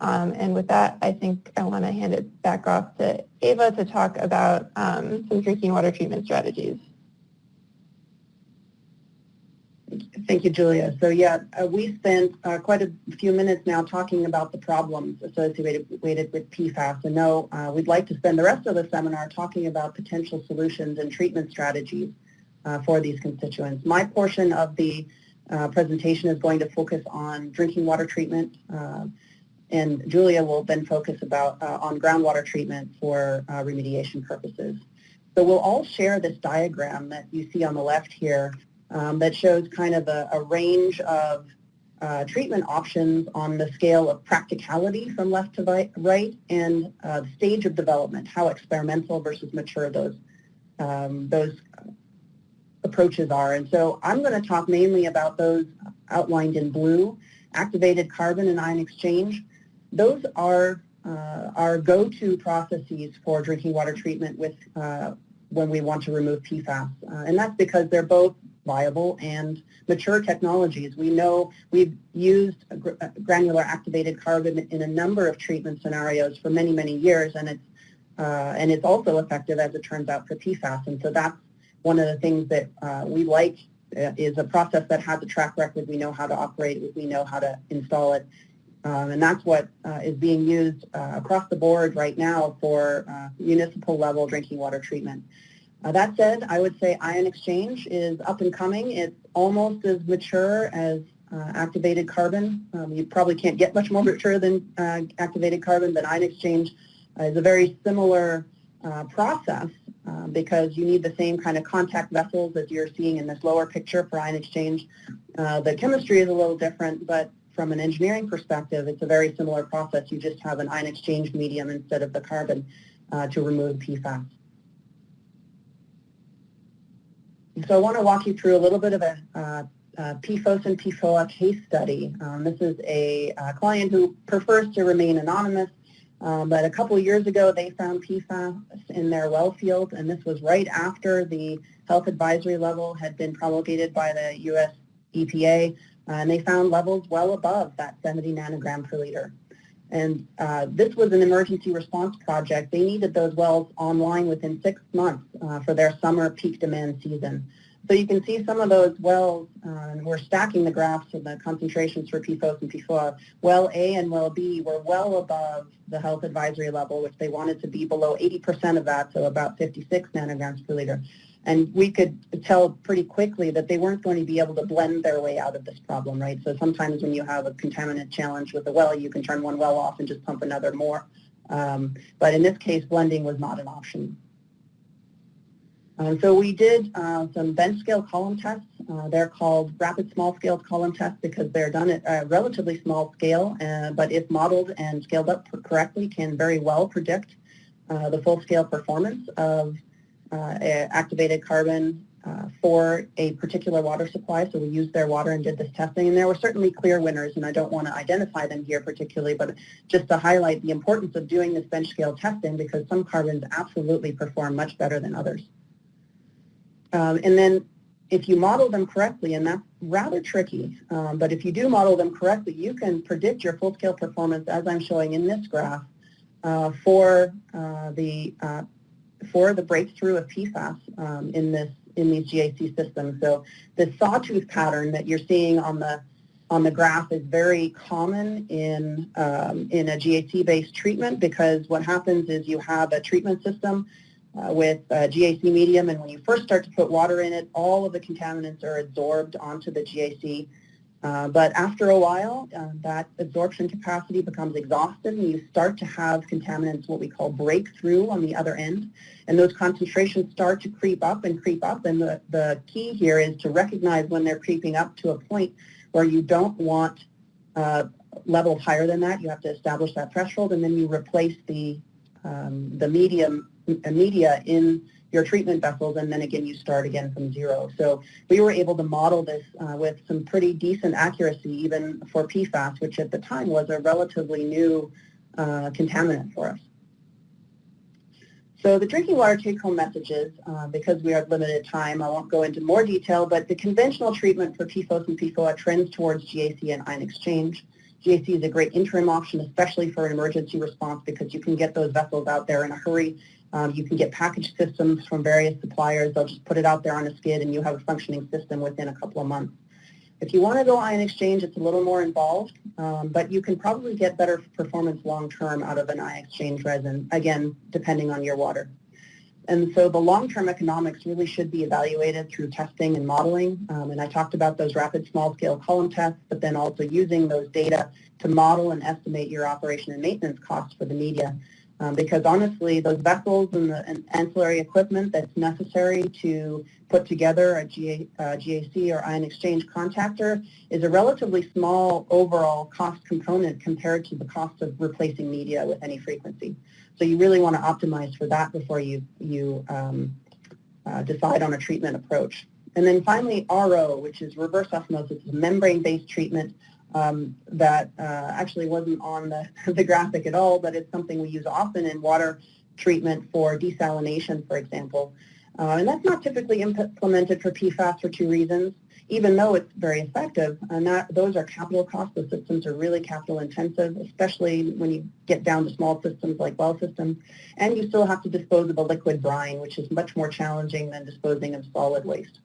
Um, and with that, I think I want to hand it back off to Ava to talk about um, some drinking water treatment strategies. Thank you, Julia. So yeah, uh, we spent uh, quite a few minutes now talking about the problems associated with PFAS. And now uh, we'd like to spend the rest of the seminar talking about potential solutions and treatment strategies uh, for these constituents. My portion of the uh, presentation is going to focus on drinking water treatment, uh, and Julia will then focus about on groundwater treatment for remediation purposes. So we'll all share this diagram that you see on the left here um, that shows kind of a, a range of uh, treatment options on the scale of practicality from left to right and uh, the stage of development, how experimental versus mature those, um, those approaches are. And so I'm going to talk mainly about those outlined in blue, activated carbon and ion exchange. Those are uh, our go-to processes for drinking water treatment with uh, when we want to remove PFAS. Uh, and that's because they're both viable and mature technologies. We know we've used granular activated carbon in a number of treatment scenarios for many, many years, and it's, uh, and it's also effective, as it turns out, for PFAS. And so that's one of the things that uh, we like uh, is a process that has a track record. We know how to operate it. We know how to install it. Um, and that's what uh, is being used uh, across the board right now for uh, municipal level drinking water treatment. Uh, that said, I would say ion exchange is up and coming. It's almost as mature as uh, activated carbon. Um, you probably can't get much more mature than uh, activated carbon, but ion exchange is a very similar process uh, because you need the same kind of contact vessels as you're seeing in this lower picture for ion exchange. The chemistry is a little different, but from an engineering perspective, it's a very similar process. You just have an ion exchange medium instead of the carbon to remove PFAS. So I want to walk you through a little bit of a uh, uh, PFOS and PFOA case study. Um, this is a, a, client who prefers to remain anonymous, um, but a couple of years ago they found PFAS in their well field, and this was right after the health advisory level had been promulgated by the U.S. EPA, uh, and they found levels well above that 70 nanogram per liter. And uh, this was an emergency response project. They needed those wells online within six months uh, for their summer peak demand season. So you can see some of those wells, uh, we're stacking the graphs of the concentrations for PFOS and PFOA. Well A and well B were well above the health advisory level, which they wanted to be below 80% of that, so about 56 nanograms per liter. And we could tell pretty quickly that they weren't going to be able to blend their way out of this problem, right? So sometimes when you have a contaminant challenge with a well, you can turn one well off and just pump another more. Um, but in this case, blending was not an option. Um, so we did uh, some bench scale column tests. Uh, they're called rapid small scale column tests because they're done at a relatively small scale, uh, but if modeled and scaled up correctly, can very well predict uh, the full scale performance of activated carbon uh, for a particular water supply. So we used their water and did this testing. And there were certainly clear winners, and I don't want to identify them here particularly, but just to highlight the importance of doing this bench scale testing because some carbons absolutely perform much better than others. Um, and then if you model them correctly, and that's rather tricky, um, but if you do model them correctly, you can predict your full-scale performance, as I'm showing in this graph, uh, for uh, the uh, for the breakthrough of PFAS um, in this in these GAC systems. So the sawtooth pattern that you're seeing on the on the graph is very common in um, in a GAC-based treatment because what happens is you have a treatment system uh, with GAC medium, and when you first start to put water in it, all of the contaminants are absorbed onto the GAC uh, but after a while, uh, that absorption capacity becomes exhausted and you start to have contaminants, what we call breakthrough on the other end. And those concentrations start to creep up and creep up. And the, the key here is to recognize when they're creeping up to a point where you don't want uh, levels higher than that. You have to establish that threshold and then you replace the, um, the medium media in your treatment vessels, and then again you start again from zero. So we were able to model this uh, with some pretty decent accuracy even for PFAS, which at the time was a relatively new uh, contaminant for us. So the drinking water take-home messages, uh, because we are limited time, I won't go into more detail, but the conventional treatment for PFOS and PFOA trends towards GAC and ion exchange. GAC is a great interim option, especially for an emergency response because you can get those vessels out there in a hurry. Um, you can get package systems from various suppliers. They'll just put it out there on a skid and you have a functioning system within a couple of months. If you want to go ion exchange, it's a little more involved, um, but you can probably get better performance long-term out of an ion exchange resin, again, depending on your water. And so the long-term economics really should be evaluated through testing and modeling. Um, and I talked about those rapid small-scale column tests, but then also using those data to model and estimate your operation and maintenance costs for the media. Um, because honestly, those vessels and the and ancillary equipment that's necessary to put together a GA, uh, GAC or ion exchange contactor is a relatively small overall cost component compared to the cost of replacing media with any frequency. So you really want to optimize for that before you, you um, uh, decide on a treatment approach. And then finally, RO, which is reverse osmosis, a membrane-based treatment um, that uh, actually wasn't on the, the graphic at all, but it's something we use often in water treatment for desalination, for example. Uh, and that's not typically implemented for PFAS for two reasons, even though it's very effective. And that, those are capital costs. The systems are really capital intensive, especially when you get down to small systems like well systems. And you still have to dispose of a liquid brine, which is much more challenging than disposing of solid waste.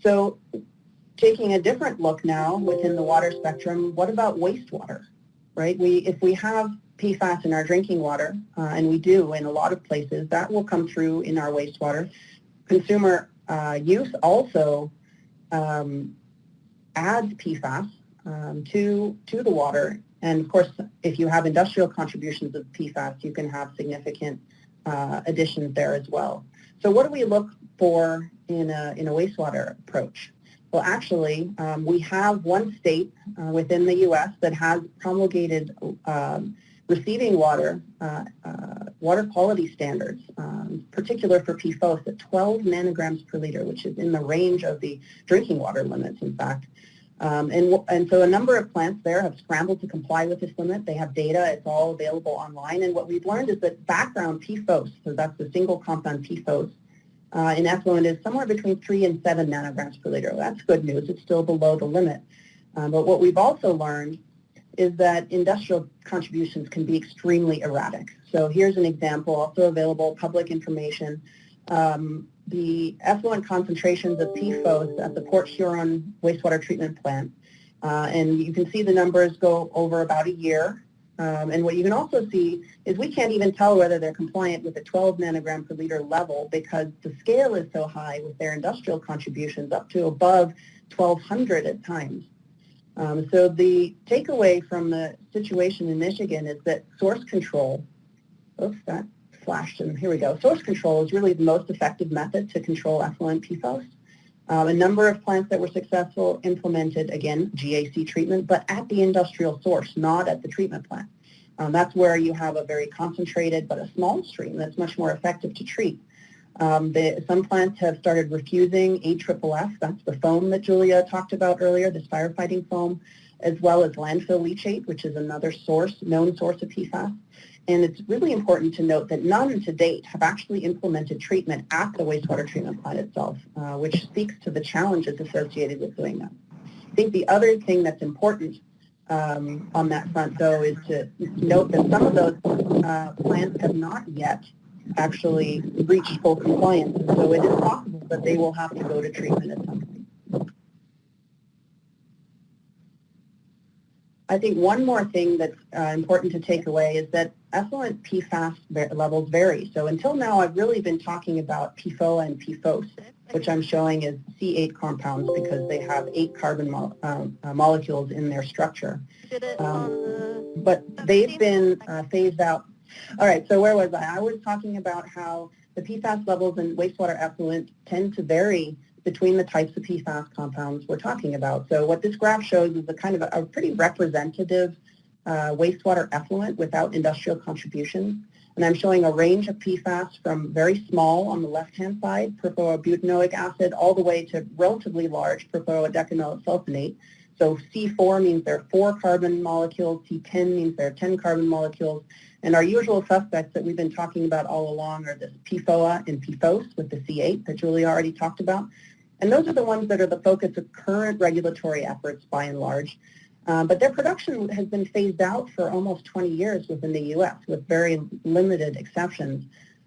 So taking a different look now within the water spectrum, what about wastewater, right? We, if we have PFAS in our drinking water, uh, and we do in a lot of places, that will come through in our wastewater. Consumer uh, use also um, adds PFAS um, to, to the water. And of course, if you have industrial contributions of PFAS, you can have significant uh, additions there as well. So what do we look for in a, in a wastewater approach? Well, actually, um, we have one state uh, within the U.S. that has promulgated um, receiving water, uh, uh, water quality standards, um, particular for PFOS at 12 nanograms per liter, which is in the range of the drinking water limits, in fact. Um, and, and so a number of plants there have scrambled to comply with this limit. They have data. It's all available online. And what we've learned is that background PFOS, so that's the single compound PFOS, uh, in effluent is somewhere between 3 and 7 nanograms per liter. That's good news. It's still below the limit. Um, but what we've also learned is that industrial contributions can be extremely erratic. So here's an example, also available public information. Um, the effluent concentrations of PFOS at the Port Huron wastewater treatment plant. Uh, and you can see the numbers go over about a year. Um, and what you can also see is we can't even tell whether they're compliant with the 12 nanogram per liter level because the scale is so high with their industrial contributions up to above 1200 at times. Um, so the takeaway from the situation in Michigan is that source control, oops, that flashed and here we go. Source control is really the most effective method to control effluent PFOS. Um, a number of plants that were successful implemented, again, GAC treatment, but at the industrial source, not at the treatment plant. Um, that's where you have a very concentrated but a small stream that's much more effective to treat. Um, the, some plants have started refusing AFFF, that's the foam that Julia talked about earlier, this firefighting foam, as well as landfill leachate, which is another source, known source of PFAS. And it's really important to note that none to date have actually implemented treatment at the wastewater treatment plant itself, uh, which speaks to the challenges associated with doing that. I think the other thing that's important um, on that front, though, is to note that some of those uh, plants have not yet actually reached full compliance. So it is possible that they will have to go to treatment at some point. I think one more thing that's uh, important to take away is that effluent PFAS levels vary. So until now, I've really been talking about PFOA and PFOS, which I'm showing as C8 compounds because they have eight carbon mo um, uh, molecules in their structure. Um, but they've been uh, phased out. All right, so where was I? I was talking about how the PFAS levels in wastewater effluent tend to vary between the types of PFAS compounds we're talking about. So what this graph shows is a kind of a, a pretty representative uh, wastewater effluent without industrial contributions. And I'm showing a range of PFAS from very small on the left-hand side, perfluorobutanoic acid, all the way to relatively large perfluorodecanol sulfonate. So C4 means there are four carbon molecules, C10 means there are 10 carbon molecules, and our usual suspects that we've been talking about all along are this PFOA and PFOS with the C8 that Julie already talked about. And those are the ones that are the focus of current regulatory efforts by and large. Uh, but their production has been phased out for almost 20 years within the U.S. with very limited exceptions.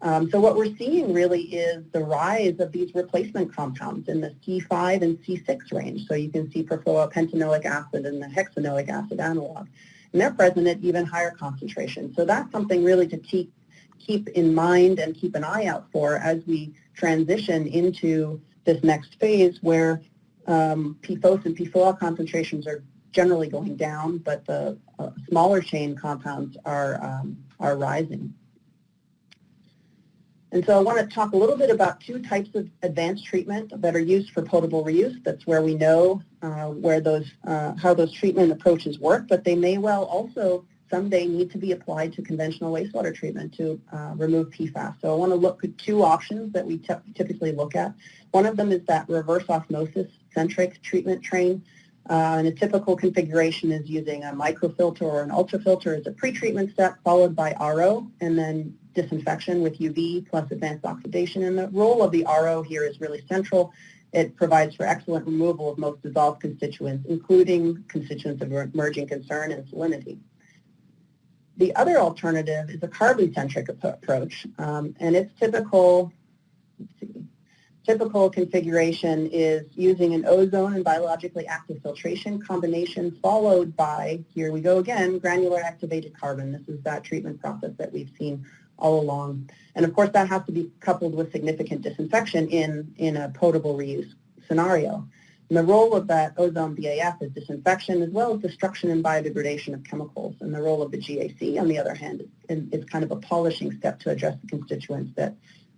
Um, so what we're seeing really is the rise of these replacement compounds in the C5 and C6 range. So you can see perfluoropentanoic acid and the hexanoic acid analog. And they're present at even higher concentrations. So that's something really to keep, keep in mind and keep an eye out for as we transition into this next phase where um, PFOS and PFOA concentrations are generally going down, but the uh, smaller chain compounds are, um, are rising. And so I want to talk a little bit about two types of advanced treatment that are used for potable reuse. That's where we know uh, where those, uh, how those treatment approaches work, but they may well also someday need to be applied to conventional wastewater treatment to uh, remove PFAS. So I want to look at two options that we typically look at. One of them is that reverse osmosis centric treatment train. Uh, and a typical configuration is using a microfilter or an ultrafilter as a pretreatment step, followed by RO, and then disinfection with UV plus advanced oxidation. And the role of the RO here is really central. It provides for excellent removal of most dissolved constituents, including constituents of emerging concern and salinity. The other alternative is a carbon-centric approach, um, and its typical, typical configuration is using an ozone and biologically active filtration combination followed by, here we go again, granular activated carbon. This is that treatment process that we've seen all along. And of course that has to be coupled with significant disinfection in, in a potable reuse scenario. And the role of that ozone BAF is disinfection as well as destruction and biodegradation of chemicals. And the role of the GAC, on the other hand, is, is kind of a polishing step to address the constituents that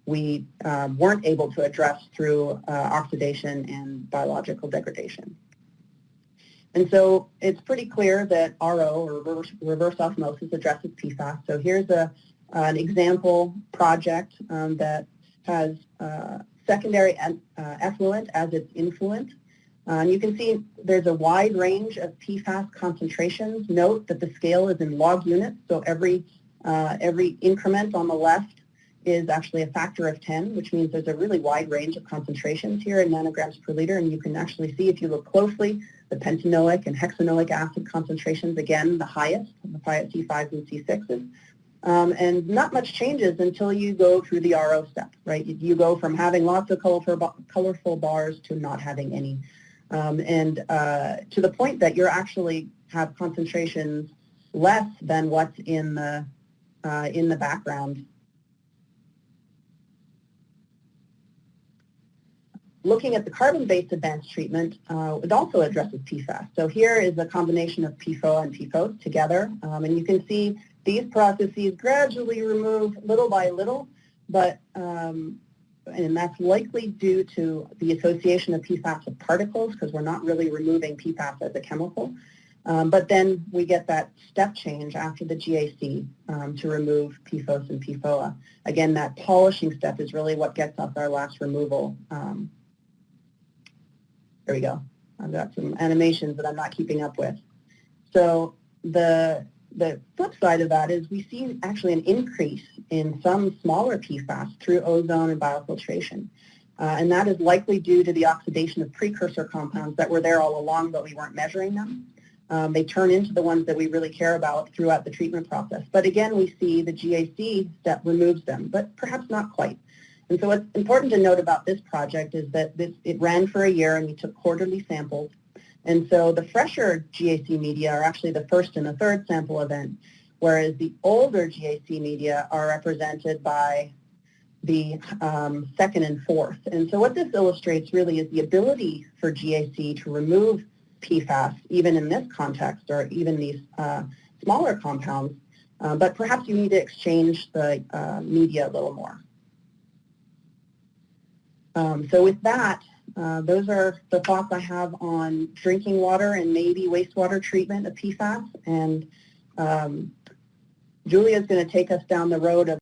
we um, weren't able to address through uh, oxidation and biological degradation. And so it's pretty clear that RO, or reverse, reverse osmosis, addresses PFAS. So here's a, an example project um, that has uh, secondary uh, effluent as its influent. And you can see there's a wide range of PFAS concentrations. Note that the scale is in log units, so every, uh, every increment on the left is actually a factor of 10, which means there's a really wide range of concentrations here in nanograms per liter, and you can actually see if you look closely, the pentanoic and hexanoic acid concentrations, again, the highest, the C5s and C6s. Um, and not much changes until you go through the RO step, right? You go from having lots of colorful, colorful bars to not having any. Um, and uh, to the point that you're actually have concentrations less than what's in the, uh, in the background looking at the carbon-based advanced treatment, uh, it also addresses PFAS. So here is a combination of PFOA and PFOS together, um, and you can see these processes gradually remove little by little, but um, and that's likely due to the association of PFAS with particles because we're not really removing PFAS as a chemical. Um, but then we get that step change after the GAC um, to remove PFOS and PFOA. Again, that polishing step is really what gets us our last removal. Um, there we go. I've got some animations that I'm not keeping up with. So the the flip side of that is we see actually an increase in some smaller PFAS through ozone and biofiltration. Uh, and that is likely due to the oxidation of precursor compounds that were there all along, but we weren't measuring them. Um, they turn into the ones that we really care about throughout the treatment process. But again, we see the GAC step removes them, but perhaps not quite. And so what's important to note about this project is that this, it ran for a year and we took quarterly samples and so the fresher GAC media are actually the first and the third sample event, whereas the older GAC media are represented by the um, second and fourth. And so what this illustrates really is the ability for GAC to remove PFAS, even in this context, or even these uh, smaller compounds, uh, but perhaps you need to exchange the uh, media a little more. Um, so with that, uh, those are the thoughts I have on drinking water and maybe wastewater treatment of PFAS. And um, Julia is going to take us down the road of